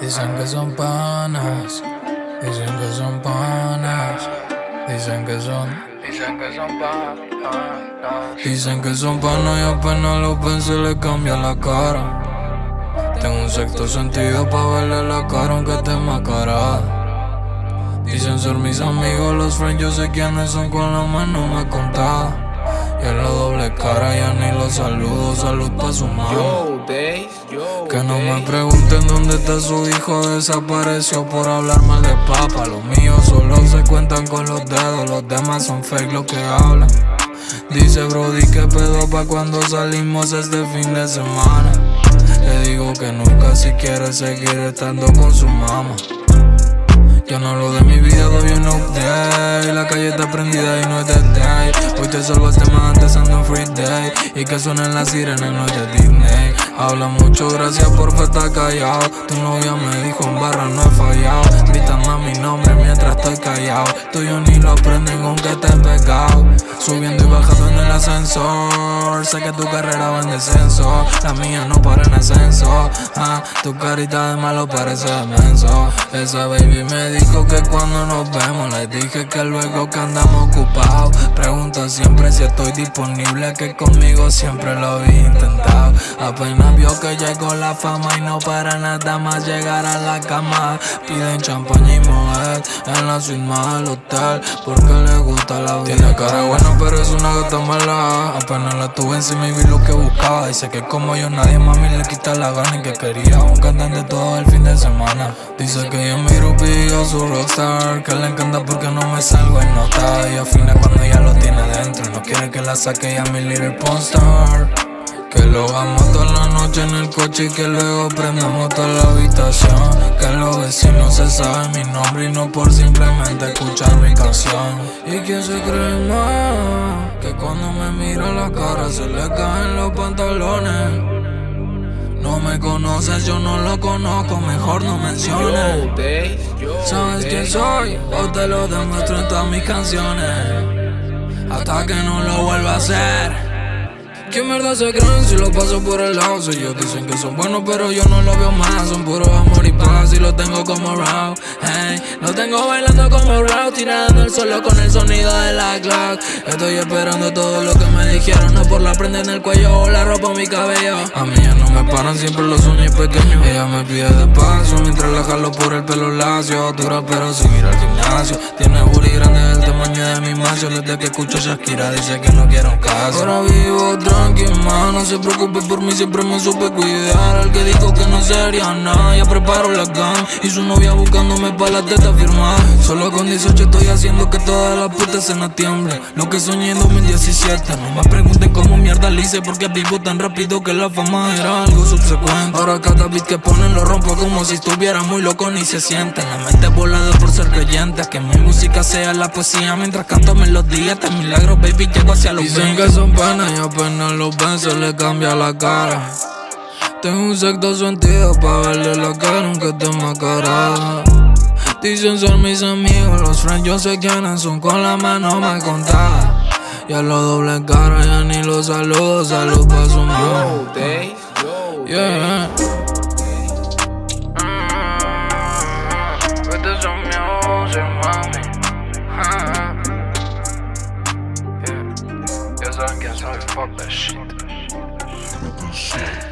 Dicen que son panas, dicen que son panas, dicen que son, dicen que son panas. Dicen que son panas y apenas lo ven se le cambia la cara. Tengo un sexto sentido para verle la cara aunque esté mascarada. Dicen ser mis amigos, los friends, yo sé quiénes son con la mano me contaba. Y en la doble cara ya ni los saludo, salud pa' su mamá. Que no me pregunten dónde está su hijo, desapareció por hablar mal de papa. Los míos solo se cuentan con los dedos, los demás son fake los que hablan. Dice Brody que pedo pa' cuando salimos este fin de semana. Le digo que nunca si quiere seguir estando con su mamá. Yo no lo de mi vida, doy un update. La calle está prendida y no es de day. Hoy te salgo este man antes ando free day. Y que suenen las sirenas, no es de Disney. Habla mucho, gracias por estar callado. Tu novia me dijo en barra no he fallado Mi nombre mientras estoy callado Tuyo ni lo aprenden aunque te he pegado Subiendo y bajando en el ascensor Sé que tu carrera va en descenso. La mía no para en ascenso. Ah, Tu carita de malo parece menso. Esa baby me dijo que cuando nos vemos Le dije que luego que andamos ocupados. Pregunta siempre si estoy disponible Que conmigo siempre lo había intentado Apenas vio que llegó la fama Y no para nada más llegar a la cama. Piden champaña y moed En la más del hotel Porque le gusta la vida. Tiene cara buena pero es una gata mala. Apenas la tuve encima y vi lo que buscaba. Dice que como yo nadie mami le quita la gana Y que quería un cantante todo el fin de semana. Dice que yo mi grupi, yo su rockstar Que le encanta porque no me salgo en nota. Y afina cuando ya lo tiene dentro. No quiere que la saque ya mi little pornstar que lo hagamos toda la noche en el coche y que luego prendamos toda la habitación. Que los vecinos se saben mi nombre y no por simplemente escuchar mi canción. Y que se cree más, que cuando me mira la cara se le caen los pantalones. No me conoces, yo no lo conozco, mejor no menciones. ¿Sabes quién soy? O te lo demuestro en todas mis canciones. Hasta que no lo vuelva a hacer ¿Qué mierda se creen si lo paso por el lado? ellos dicen que son buenos pero yo no lo veo más. Son puro amor y paz y lo tengo como round Hey, lo tengo bailando como round Tirando el suelo con el sonido de la Glock. Estoy esperando todo lo que me dijeron No por la prenda en el cuello o la ropa en mi cabello. A mí ya no me paran siempre los sueños pequeños Ella me pide despacio mientras la jalo por el pelo lacio. Dura pero sin ir al gimnasio. Tiene booty grande del tamaño de mi macho Desde que escucho Shakira dice que no quiero un caso. Ahora vivo tranqui, no se preocupe por mí, siempre me supe cuidar. Al que dijo que no sería nada, ya preparo la gang. Y su novia buscándome pa' la teta firmar. Solo con 18 estoy haciendo que todas las putas se nos tiemblen Lo que soñé en 2017 No me pregunten cómo mierda le hice Porque vivo tan rápido que la fama era algo subsecuente. Ahora cada beat que ponen lo rompo como si estuviera muy loco ni se siente. La mente volada por ser creyente Que mi música sea la poesía. Mientras canto melodías Este milagro baby llego hacia los Dicen que son panas y apenas los se le cambia la cara. Tengo un sexto sentido pa' verle la cara aunque esté cara. Dicen ser mis amigos, los friends yo sé quiénes son con la mano me contada Ya lo doble cara, ya ni los saludo, salud pa' su mano Yeah. Quién sabe, fuck that shit.